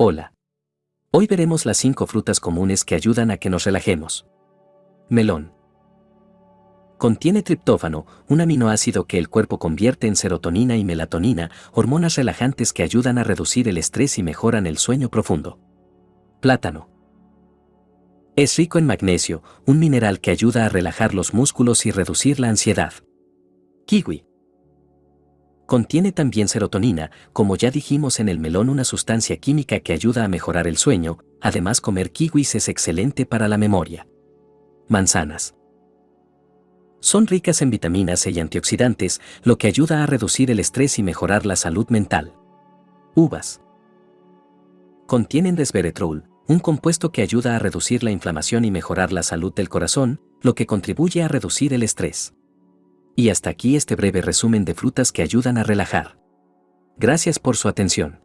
Hola. Hoy veremos las 5 frutas comunes que ayudan a que nos relajemos. Melón. Contiene triptófano, un aminoácido que el cuerpo convierte en serotonina y melatonina, hormonas relajantes que ayudan a reducir el estrés y mejoran el sueño profundo. Plátano. Es rico en magnesio, un mineral que ayuda a relajar los músculos y reducir la ansiedad. Kiwi. Contiene también serotonina, como ya dijimos en el melón una sustancia química que ayuda a mejorar el sueño, además comer kiwis es excelente para la memoria. Manzanas. Son ricas en vitaminas e y antioxidantes, lo que ayuda a reducir el estrés y mejorar la salud mental. Uvas. Contienen resveratrol, un compuesto que ayuda a reducir la inflamación y mejorar la salud del corazón, lo que contribuye a reducir el estrés. Y hasta aquí este breve resumen de frutas que ayudan a relajar. Gracias por su atención.